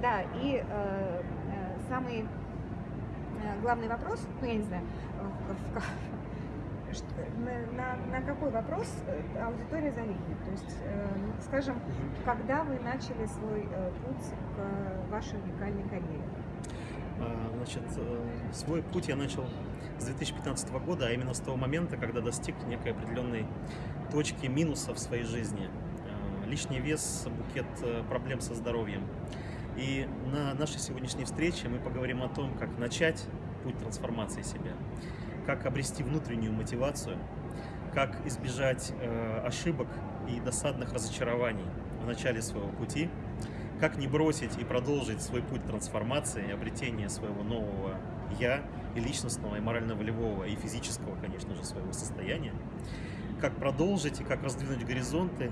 Да, и э, э, самый э, главный вопрос, ну я не знаю, э, что- на, на- на какой вопрос э, аудитория завидует. То есть, э, скажем, когда вы начали свой э, путь к вашей уникальной карьере? А, Значит, э, свой путь я начал с 2015 года, а именно с того момента, когда достиг некой определенной точки минуса в своей жизни. Э, Лишний вес, букет э, проблем со здоровьем. И на нашей сегодняшней встрече мы поговорим о том, как начать путь трансформации себя, как обрести внутреннюю мотивацию, как избежать э, ошибок и досадных разочарований в начале своего пути, как не бросить и продолжить свой путь трансформации и обретения своего нового «я» и личностного, и морально-волевого, и физического, конечно же, своего состояния, как продолжить и как раздвинуть горизонты,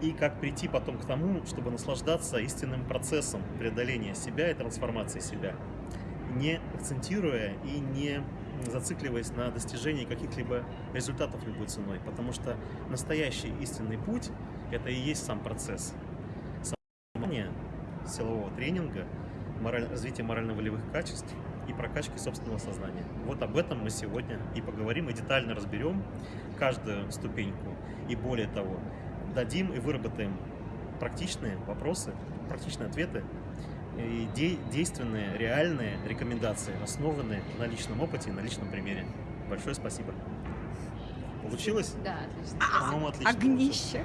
и как прийти потом к тому, чтобы наслаждаться истинным процессом преодоления себя и трансформации себя, не акцентируя и не зацикливаясь на достижении каких-либо результатов любой ценой, потому что настоящий истинный путь – это и есть сам процесс понимания силового тренинга, мораль- развития морально-волевых качеств и прокачки собственного сознания. Вот об этом мы сегодня и поговорим, и детально разберем каждую ступеньку. И более того, дадим и выработаем практичные вопросы, практичные ответы и де- действенные, реальные рекомендации, основанные на личном опыте и на личном примере. Большое спасибо. Получилось? Да, отлично. По-моему, отлично. Огнище.